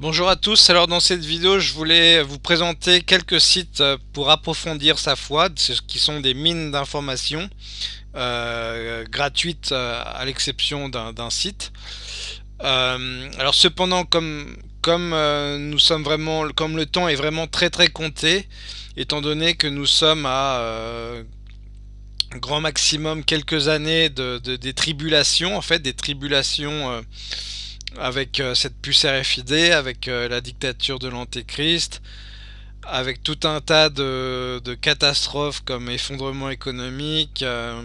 Bonjour à tous, alors dans cette vidéo je voulais vous présenter quelques sites euh, pour approfondir sa foi, qui sont des mines d'informations euh, gratuites euh, à l'exception d'un site. alors cependant comme, nous sommes vraiment comme le temps est vraiment très très compté, étant donné que nous sommes à grand maximum quelques années de, des tribulations, en fait des tribulations avec euh, cette puce RFID, avec euh, la dictature de l'antéchrist, avec tout un tas de, catastrophes comme effondrement économique, euh,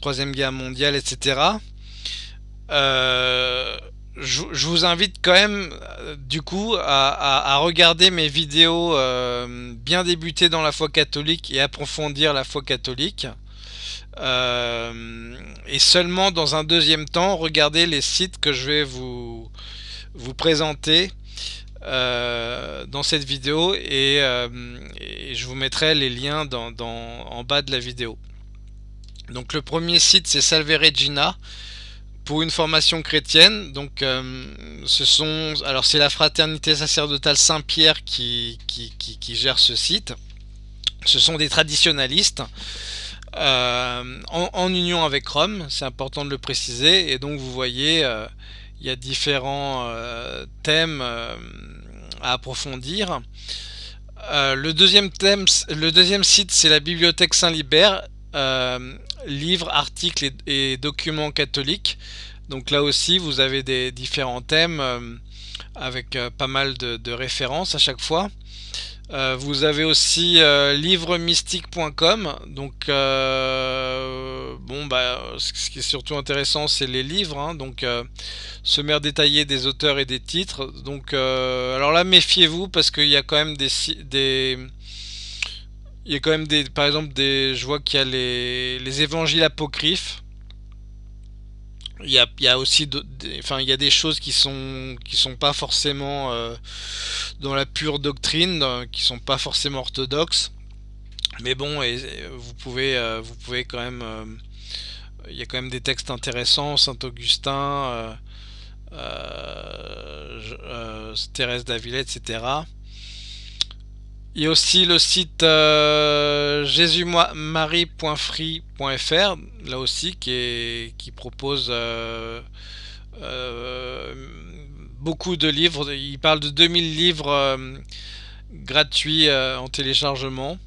troisième guerre mondiale, etc. Je, vous invite quand même du coup à, regarder mes vidéos bien débuter dans la foi catholique et approfondir la foi catholique. Euh, et seulement dans un deuxième temps, regardez les sites que je vais vous, vous présenter euh, dans cette vidéo euh, et, je vous mettrai les liens en bas de la vidéo. Donc le premier site c'est Salve Regina une formation chrétienne. Donc ce sont alors c'est la fraternité sacerdotale Saint-Pierre qui, qui, qui, gère ce site. Ce sont des traditionalistes euh, en, union avec Chrome, c'est important de le préciser, et donc vous voyez, euh, il y a différents euh, thèmes à approfondir. le deuxième thème, le deuxième site, c'est la bibliothèque Saint-Libert, livres, articles et, documents catholiques. Donc là aussi, vous avez des différents thèmes avec pas mal de références à chaque fois. Euh, vous avez aussi euh, livremystique.com donc euh, bon bah ce qui est surtout intéressant c'est les livres hein. donc sommaire détaillé des auteurs et des titres donc alors là méfiez-vous parce qu'il y a quand même des, des il y a quand même des par exemple des je vois qu'il y a les, les évangiles apocryphes. Il y a, il y a aussi enfin il y a des choses qui sont qui sont pas forcément euh, dans la pure doctrine qui sont pas forcément orthodoxes. Mais bon et, vous pouvez euh, vous pouvez quand même euh, il y a quand même des textes intéressants. Saint Augustin Thérèse d'Avila etc il y a aussi le site euh, là aussi, qui, qui propose euh, euh, beaucoup de livres. Il parle de 2000 livres euh, gratuits en téléchargement.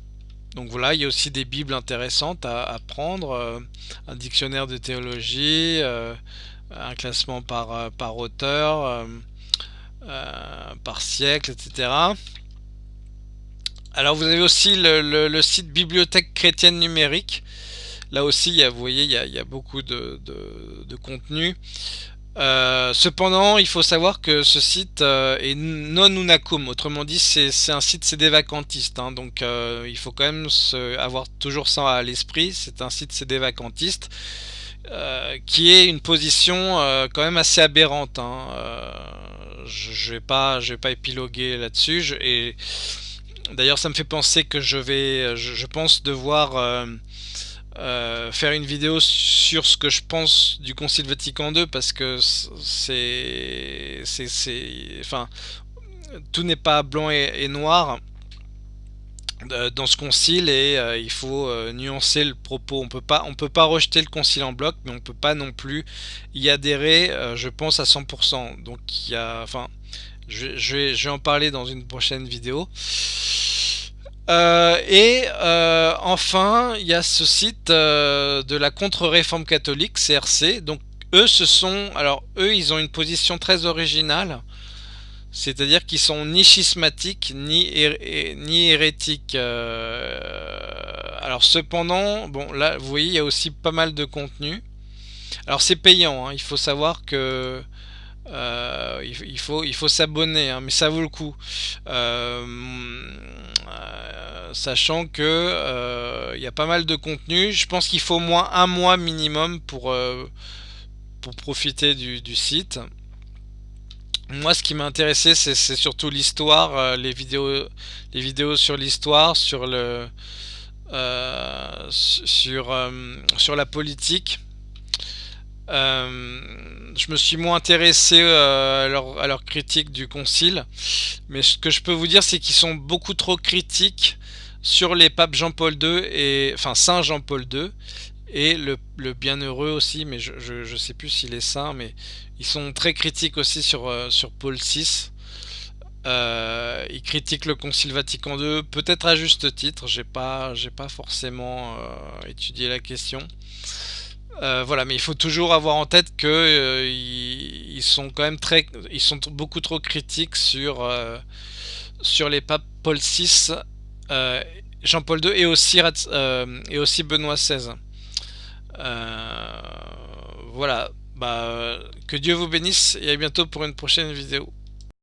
Donc voilà, il y a aussi des bibles intéressantes à, à prendre, un dictionnaire de théologie, un classement par, par auteur, par siècle, etc. Alors vous avez aussi le, site Bibliothèque chrétienne numérique. Là aussi, vous voyez, il y a, beaucoup de, contenu. Euh, cependant, il faut savoir que ce site euh, est non unacum, autrement dit, c'est un site, c'est des vacantistes, hein. donc euh, il faut quand même avoir toujours ça à l'esprit. C'est un site, c'est des vacantistes, qui est une position quand même assez aberrante. Hein. je, ne vais pas, épiloguer là-dessus, D'ailleurs, ça me fait penser que je vais, je, pense devoir euh, euh, faire une vidéo sur ce que je pense du Concile Vatican II parce que c'est, c'est, enfin, tout n'est pas blanc et, noir euh, dans ce concile et il faut nuancer le propos. On peut pas, on peut pas rejeter le concile en bloc, mais on peut pas non plus y adhérer. je pense à 100%. Donc il y a, je, vais en parler dans une prochaine vidéo. Euh, et euh, enfin, il y a ce site euh, de la contre-réforme catholique, CRC. Donc eux, ce sont, alors eux, ils ont une position très originale, c'est-à-dire qu'ils sont ni schismatiques ni, ni hérétiques. alors cependant, bon là, vous voyez, il y a aussi pas mal de contenu. Alors c'est payant, hein. il faut savoir que euh, il, faut, s'abonner, hein, mais ça vaut le coup. Euh, euh, sachant que il y a pas mal de contenu. Je pense qu'il faut au moins un mois minimum pour, profiter du, site. Moi, ce qui m'a intéressé, c'est surtout l'histoire, les vidéos, sur l'histoire, sur le, sur la politique. Je me suis moins intéressé à leur, à, leur, critique du concile, mais ce que je peux vous dire, c'est qu'ils sont beaucoup trop critiques sur les papes Jean-Paul II et enfin Saint Jean-Paul II et le, bienheureux aussi, mais je, je, sais plus s'il est saint, mais ils sont très critiques aussi sur, euh, Paul VI. Euh, ils critiquent le Concile Vatican II, peut-être à juste titre, j'ai pas, pas forcément euh, étudié la question. Voilà, mais il faut toujours avoir en tête que ils, sont quand même très, ils sont beaucoup trop critiques sur sur les papes Paul VI, Jean-Paul II et aussi et aussi Benoît XVI. Euh, voilà, bah, que Dieu vous bénisse et à bientôt pour une prochaine vidéo.